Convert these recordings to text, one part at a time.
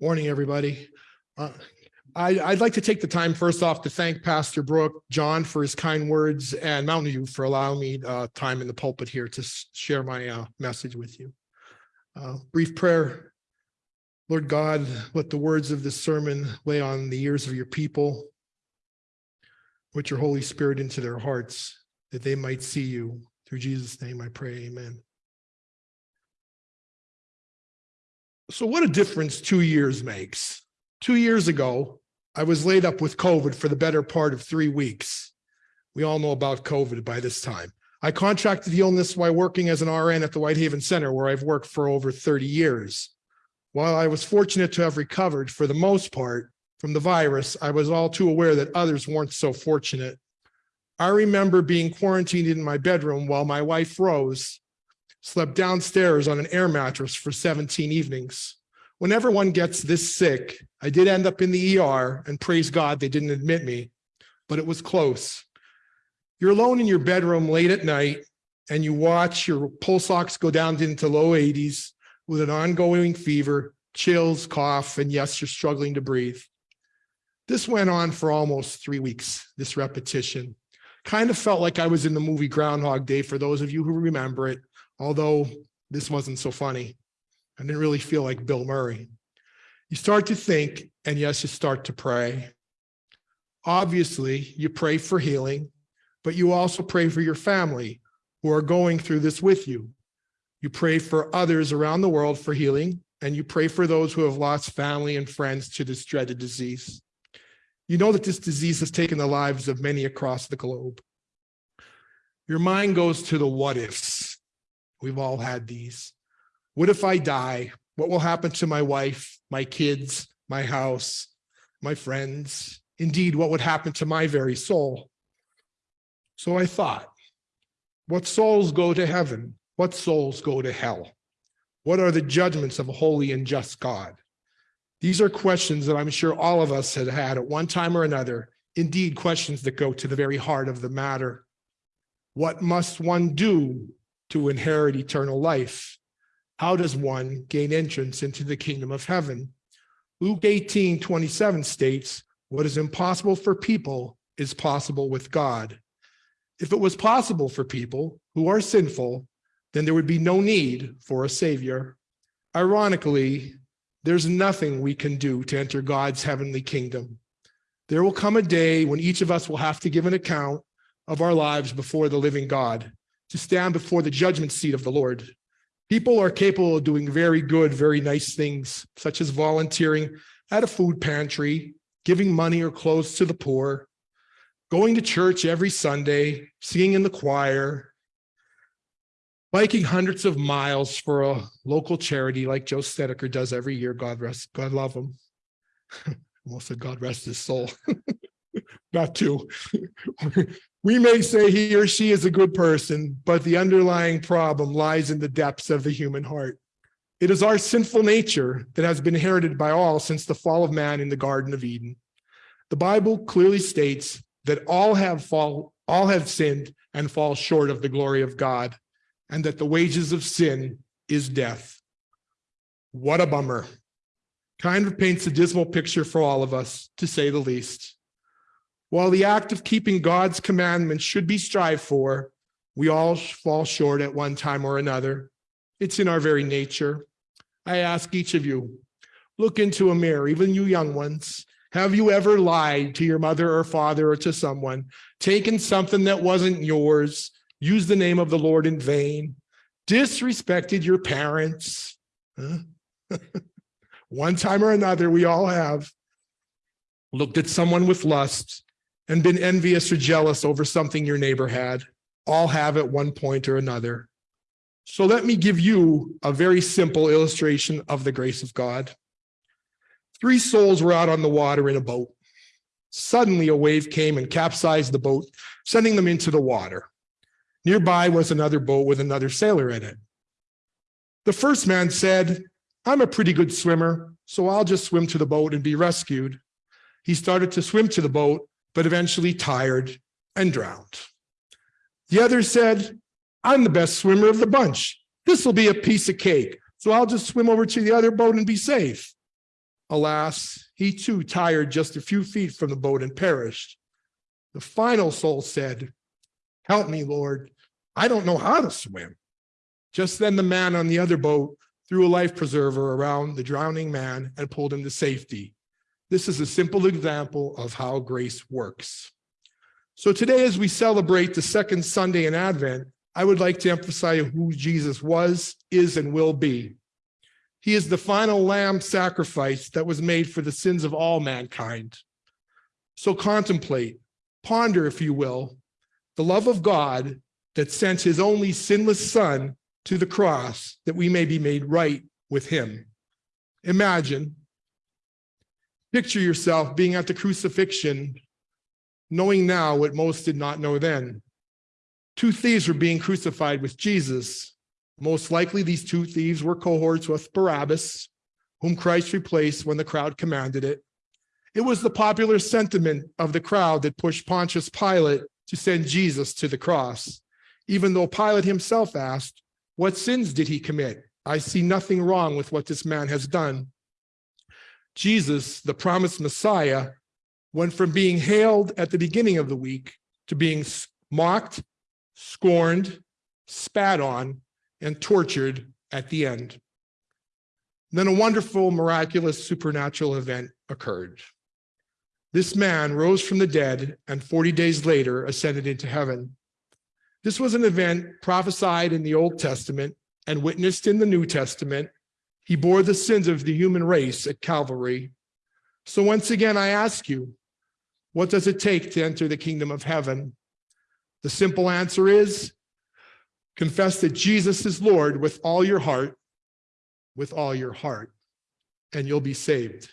Morning, everybody. Uh, I, I'd like to take the time first off to thank Pastor Brooke, John for his kind words and Mountain View for allowing me uh, time in the pulpit here to share my uh, message with you. Uh, Brief prayer. Lord God, let the words of this sermon lay on the ears of your people. Put your Holy Spirit into their hearts that they might see you. Through Jesus' name I pray, amen. So what a difference two years makes. Two years ago, I was laid up with COVID for the better part of three weeks. We all know about COVID by this time. I contracted the illness while working as an RN at the Whitehaven Center, where I've worked for over 30 years. While I was fortunate to have recovered for the most part from the virus, I was all too aware that others weren't so fortunate. I remember being quarantined in my bedroom while my wife Rose slept downstairs on an air mattress for 17 evenings. Whenever one gets this sick, I did end up in the ER and praise God they didn't admit me, but it was close. You're alone in your bedroom late at night and you watch your pulse ox go down into low 80s with an ongoing fever, chills, cough, and yes, you're struggling to breathe. This went on for almost three weeks, this repetition. Kind of felt like I was in the movie Groundhog Day for those of you who remember it, although this wasn't so funny. I didn't really feel like Bill Murray. You start to think, and yes, you start to pray. Obviously, you pray for healing, but you also pray for your family who are going through this with you. You pray for others around the world for healing, and you pray for those who have lost family and friends to this dreaded disease. You know that this disease has taken the lives of many across the globe. Your mind goes to the what ifs. We've all had these. What if I die? What will happen to my wife, my kids, my house, my friends? Indeed, what would happen to my very soul? So I thought, what souls go to heaven? What souls go to hell? What are the judgments of a holy and just God? These are questions that I'm sure all of us had had at one time or another. Indeed, questions that go to the very heart of the matter. What must one do to inherit eternal life? How does one gain entrance into the kingdom of heaven? Luke 18, 27 states, what is impossible for people is possible with God. If it was possible for people who are sinful, then there would be no need for a savior. Ironically, there's nothing we can do to enter God's heavenly kingdom. There will come a day when each of us will have to give an account of our lives before the living God, to stand before the judgment seat of the Lord. People are capable of doing very good, very nice things, such as volunteering at a food pantry, giving money or clothes to the poor, going to church every Sunday, singing in the choir, biking hundreds of miles for a local charity like Joe Stedeker does every year. God rest, God love him. Almost said God rest his soul. Not too. we may say he or she is a good person, but the underlying problem lies in the depths of the human heart. It is our sinful nature that has been inherited by all since the fall of man in the Garden of Eden. The Bible clearly states that all have fall, all have sinned and fall short of the glory of God, and that the wages of sin is death. What a bummer. Kind of paints a dismal picture for all of us, to say the least. While the act of keeping God's commandments should be strived for, we all fall short at one time or another. It's in our very nature. I ask each of you, look into a mirror, even you young ones. Have you ever lied to your mother or father or to someone, taken something that wasn't yours, used the name of the Lord in vain, disrespected your parents? Huh? One time or another, we all have looked at someone with lust and been envious or jealous over something your neighbor had. All have at one point or another. So let me give you a very simple illustration of the grace of God. Three souls were out on the water in a boat. Suddenly a wave came and capsized the boat, sending them into the water. Nearby was another boat with another sailor in it. The first man said, I'm a pretty good swimmer, so I'll just swim to the boat and be rescued. He started to swim to the boat, but eventually tired and drowned. The other said, I'm the best swimmer of the bunch. This will be a piece of cake, so I'll just swim over to the other boat and be safe. Alas, he too tired just a few feet from the boat and perished. The final soul said, Help me, Lord. I don't know how to swim. Just then the man on the other boat threw a life preserver around the drowning man and pulled him to safety. This is a simple example of how grace works. So today, as we celebrate the second Sunday in Advent, I would like to emphasize who Jesus was, is, and will be. He is the final lamb sacrifice that was made for the sins of all mankind. So contemplate, ponder, if you will, the love of God that sent his only sinless son to the cross that we may be made right with him. Imagine, picture yourself being at the crucifixion, knowing now what most did not know then. Two thieves were being crucified with Jesus. Most likely these two thieves were cohorts with Barabbas, whom Christ replaced when the crowd commanded it. It was the popular sentiment of the crowd that pushed Pontius Pilate to send Jesus to the cross, even though Pilate himself asked, what sins did he commit? I see nothing wrong with what this man has done. Jesus, the promised Messiah, went from being hailed at the beginning of the week to being mocked, scorned, spat on, and tortured at the end. Then a wonderful, miraculous, supernatural event occurred. This man rose from the dead and 40 days later ascended into heaven. This was an event prophesied in the Old Testament and witnessed in the New Testament. He bore the sins of the human race at Calvary. So once again, I ask you, what does it take to enter the kingdom of heaven? The simple answer is confess that Jesus is Lord with all your heart, with all your heart, and you'll be saved.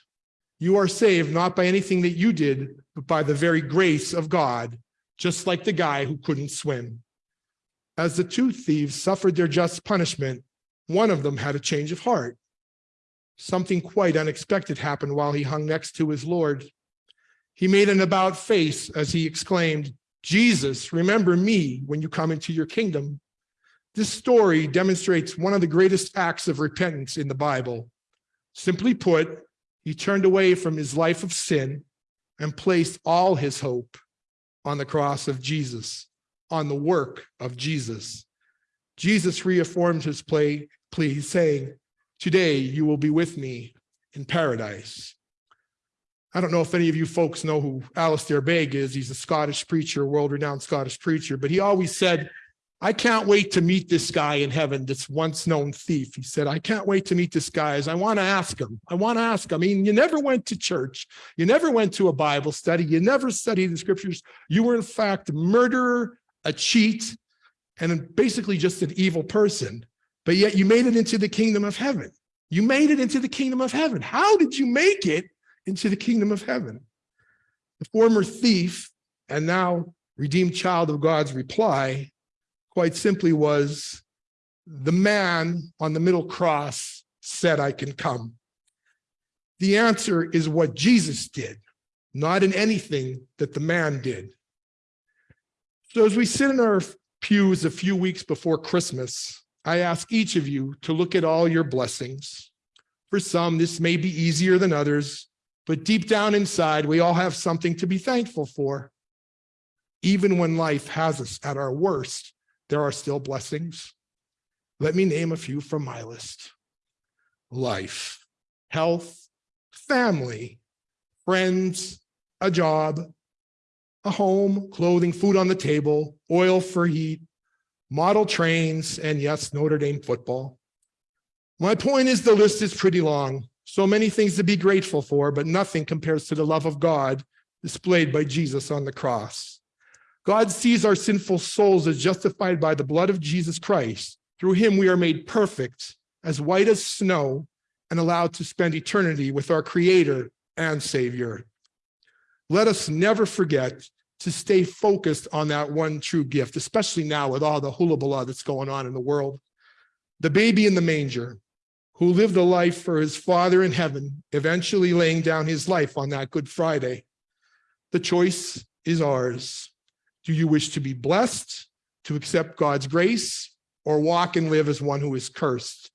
You are saved not by anything that you did, but by the very grace of God, just like the guy who couldn't swim. As the two thieves suffered their just punishment, one of them had a change of heart. Something quite unexpected happened while he hung next to his Lord. He made an about face as he exclaimed, Jesus, remember me when you come into your kingdom. This story demonstrates one of the greatest acts of repentance in the Bible. Simply put, he turned away from his life of sin and placed all his hope on the cross of Jesus on the work of Jesus. Jesus reaffirmed his plea, plea saying, today you will be with me in paradise. I don't know if any of you folks know who Alistair Begg is. He's a Scottish preacher, world-renowned Scottish preacher, but he always said, I can't wait to meet this guy in heaven, this once known thief. He said, I can't wait to meet this guy I want to ask him. I want to ask him. I mean, you never went to church. You never went to a Bible study. You never studied the scriptures. You were in fact a murderer a cheat, and basically just an evil person, but yet you made it into the kingdom of heaven. You made it into the kingdom of heaven. How did you make it into the kingdom of heaven? The former thief and now redeemed child of God's reply quite simply was, the man on the middle cross said, I can come. The answer is what Jesus did, not in anything that the man did. So as we sit in our pews a few weeks before Christmas, I ask each of you to look at all your blessings. For some, this may be easier than others, but deep down inside, we all have something to be thankful for. Even when life has us at our worst, there are still blessings. Let me name a few from my list. Life, health, family, friends, a job, a home, clothing, food on the table, oil for heat, model trains, and yes, Notre Dame football. My point is the list is pretty long. So many things to be grateful for, but nothing compares to the love of God displayed by Jesus on the cross. God sees our sinful souls as justified by the blood of Jesus Christ. Through him we are made perfect, as white as snow, and allowed to spend eternity with our creator and savior. Let us never forget to stay focused on that one true gift, especially now with all the hula that's going on in the world. The baby in the manger, who lived a life for his father in heaven, eventually laying down his life on that Good Friday. The choice is ours. Do you wish to be blessed, to accept God's grace, or walk and live as one who is cursed?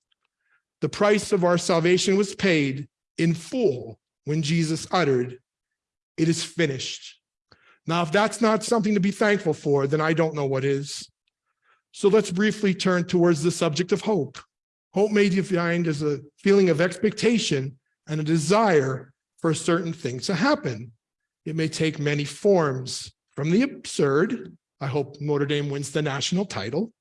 The price of our salvation was paid, in full when Jesus uttered, It is finished. Now, if that's not something to be thankful for, then I don't know what is. So let's briefly turn towards the subject of hope. Hope may be defined as a feeling of expectation and a desire for certain thing to happen. It may take many forms, from the absurd, I hope Notre Dame wins the national title,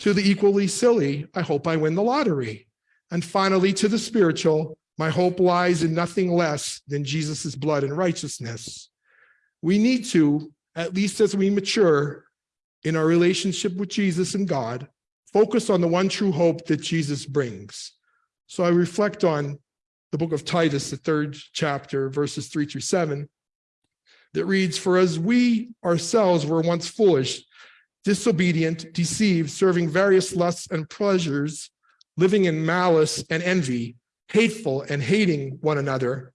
to the equally silly, I hope I win the lottery. And finally, to the spiritual, my hope lies in nothing less than Jesus's blood and righteousness. We need to, at least as we mature in our relationship with Jesus and God, focus on the one true hope that Jesus brings. So I reflect on the book of Titus, the third chapter, verses three through seven, that reads, For as we ourselves were once foolish, disobedient, deceived, serving various lusts and pleasures, living in malice and envy, hateful and hating one another.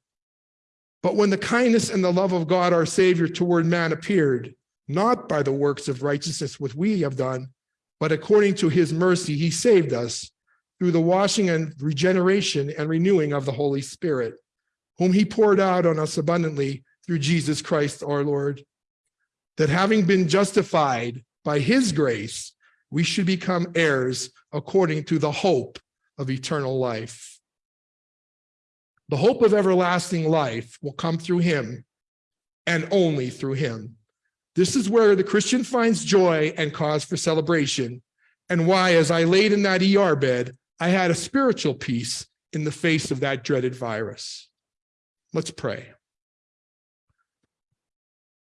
But when the kindness and the love of God our Savior toward man appeared, not by the works of righteousness which we have done, but according to his mercy, he saved us through the washing and regeneration and renewing of the Holy Spirit, whom he poured out on us abundantly through Jesus Christ our Lord, that having been justified by his grace, we should become heirs according to the hope of eternal life. The hope of everlasting life will come through him and only through him. This is where the Christian finds joy and cause for celebration, and why, as I laid in that ER bed, I had a spiritual peace in the face of that dreaded virus. Let's pray.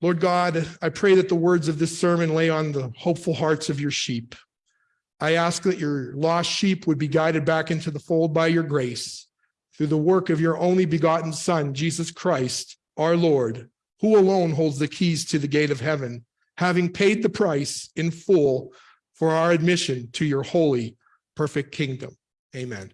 Lord God, I pray that the words of this sermon lay on the hopeful hearts of your sheep. I ask that your lost sheep would be guided back into the fold by your grace through the work of your only begotten Son, Jesus Christ, our Lord, who alone holds the keys to the gate of heaven, having paid the price in full for our admission to your holy, perfect kingdom. Amen.